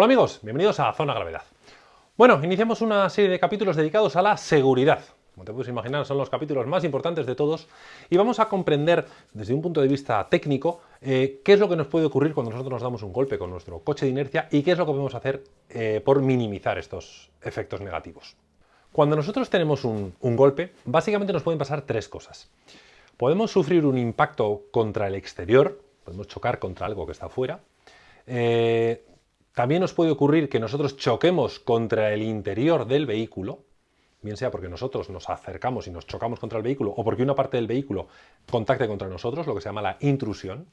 Hola amigos, bienvenidos a Zona Gravedad. Bueno, iniciamos una serie de capítulos dedicados a la seguridad. Como te puedes imaginar, son los capítulos más importantes de todos y vamos a comprender desde un punto de vista técnico eh, qué es lo que nos puede ocurrir cuando nosotros nos damos un golpe con nuestro coche de inercia y qué es lo que podemos hacer eh, por minimizar estos efectos negativos. Cuando nosotros tenemos un, golpe, básicamente nos pueden pasar tres cosas. Podemos sufrir un impacto contra el exterior, podemos chocar contra algo que está afuera, eh, también nos puede ocurrir que nosotros choquemos contra el interior del vehículo, bien sea porque nosotros nos acercamos y nos chocamos contra el vehículo o porque una parte del vehículo contacte contra nosotros, lo que se llama la intrusión.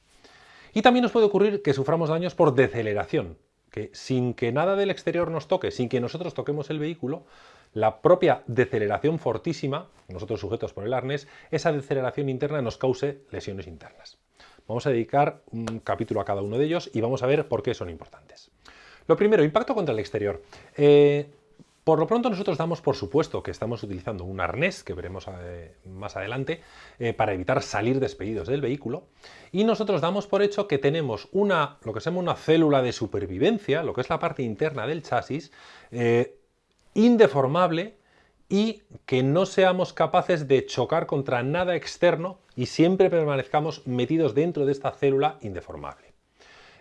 Y también nos puede ocurrir que suframos daños por deceleración, que sin que nada del exterior nos toque, sin que nosotros toquemos el vehículo, la propia deceleración fortísima, nosotros sujetos por el arnés, esa deceleración interna nos cause lesiones internas. Vamos a dedicar un capítulo a cada uno de ellos y vamos a ver por qué son importantes. Lo primero, impacto contra el exterior. Eh, por lo pronto nosotros damos por supuesto que estamos utilizando un arnés, que veremos eh, más adelante, eh, para evitar salir despedidos del vehículo. Y nosotros damos por hecho que tenemos una, lo que se llama una célula de supervivencia, lo que es la parte interna del chasis, indeformable y que no seamos capaces de chocar contra nada externo y siempre permanezcamos metidos dentro de esta célula indeformable.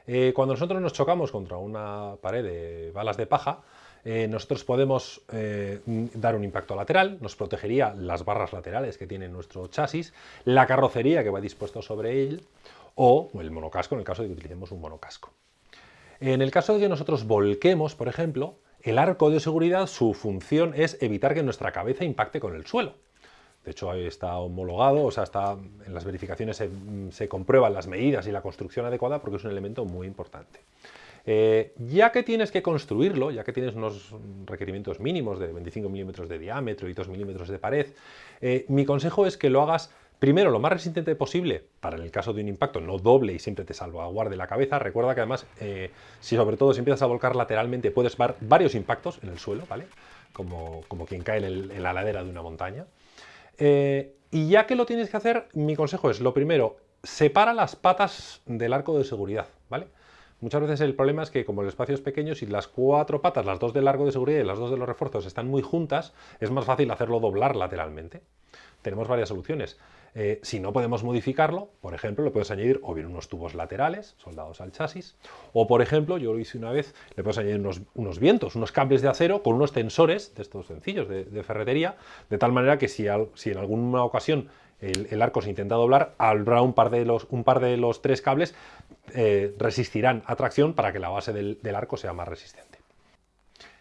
Eh, cuando nosotros nos chocamos contra una pared de balas de paja, eh, nosotros podemos eh, dar un impacto lateral, nos protegería las barras laterales que tiene nuestro chasis, la carrocería que va dispuesto sobre él, o el monocasco en el caso de que utilicemos un monocasco. En el caso de que nosotros volquemos, por ejemplo, el arco de seguridad, su función es evitar que nuestra cabeza impacte con el suelo. De hecho, está homologado, o sea, está, en las verificaciones se, comprueban las medidas y la construcción adecuada porque es un elemento muy importante. Eh, ya que tienes que construirlo, ya que tienes unos requerimientos mínimos de 25 milímetros de diámetro y 2 milímetros de pared, eh, mi consejo es que lo hagas Primero, lo más resistente posible, para en el caso de un impacto no doble y siempre te salvaguarde la cabeza. Recuerda que además, eh, si sobre todo si empiezas a volcar lateralmente, puedes ver varios impactos en el suelo, ¿vale? Como, como quien cae en, la ladera de una montaña. Eh, y ya que lo tienes que hacer, mi consejo es, lo primero, separa las patas del arco de seguridad, ¿vale? Muchas veces el problema es que como el espacio es pequeño, si las cuatro patas, las dos del largo de seguridad y las dos de los refuerzos están muy juntas, es más fácil hacerlo doblar lateralmente. Tenemos varias soluciones. Eh, si no podemos modificarlo, por ejemplo, le puedes añadir o bien unos tubos laterales soldados al chasis, o por ejemplo, yo lo hice una vez, le puedes añadir unos, vientos, unos cables de acero con unos tensores de estos sencillos de, ferretería, de tal manera que si, en alguna ocasión el, arco se intenta doblar, habrá un par de los, un par de los tres cables eh, resistirán a tracción para que la base del arco sea más resistente.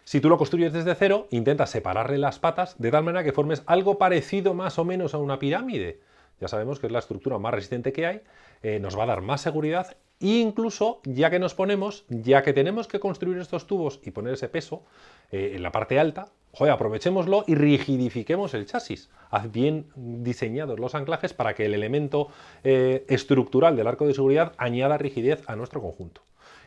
Si tú lo construyes desde cero, intenta separarle las patas de tal manera que formes algo parecido más o menos a una pirámide ya sabemos que es la estructura más resistente que hay, eh, nos va a dar más seguridad e incluso ya que nos ponemos, ya que tenemos que construir estos tubos y poner ese peso eh, en la parte alta, joder, aprovechémoslo y rigidifiquemos el chasis. Haz bien diseñados los anclajes para que el elemento eh, estructural del arco de seguridad añada rigidez a nuestro conjunto.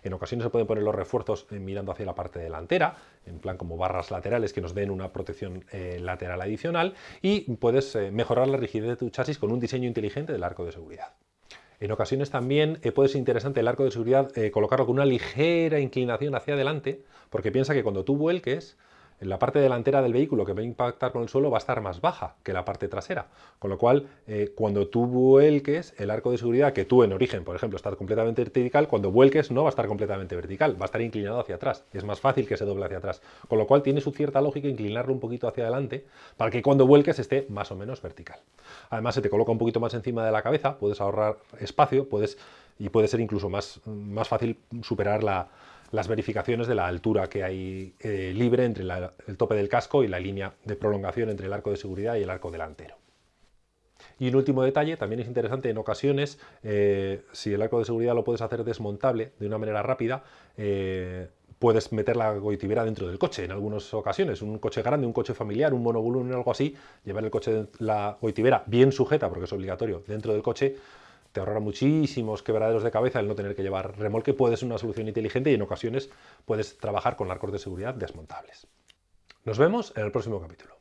En ocasiones se pueden poner los refuerzos eh, mirando hacia la parte delantera, en plan como barras laterales que nos den una protección eh, lateral adicional y puedes eh, mejorar la rigidez de tu chasis con un diseño inteligente del arco de seguridad. En ocasiones también puede ser interesante el arco de seguridad colocarlo con una ligera inclinación hacia adelante, porque piensa que cuando tú vuelques, la parte delantera del vehículo que va a impactar con el suelo va a estar más baja que la parte trasera, con lo cual eh, cuando tú vuelques el arco de seguridad que tú en origen, por ejemplo, está completamente vertical, cuando vuelques no va a estar completamente vertical, va a estar inclinado hacia atrás, y es más fácil que se doble hacia atrás, con lo cual tiene su cierta lógica inclinarlo un poquito hacia adelante para que cuando vuelques esté más o menos vertical. Además se te coloca un poquito más encima de la cabeza, puedes ahorrar espacio, puedes y puede ser incluso más, más fácil superar la, las verificaciones de la altura que hay eh, libre entre el tope del casco y la línea de prolongación entre el arco de seguridad y el arco delantero. Y un último detalle, también es interesante en ocasiones, eh, si el arco de seguridad lo puedes hacer desmontable de una manera rápida, eh, puedes meter la goitibera dentro del coche en algunas ocasiones, un coche grande, un coche familiar, un monovolumen, algo así, llevar el coche, la goitibera bien sujeta, porque es obligatorio, dentro del coche, te ahorrará muchísimos quebraderos de cabeza el no tener que llevar remolque, puede ser una solución inteligente y en ocasiones puedes trabajar con arcos de seguridad desmontables. Nos vemos en el próximo capítulo.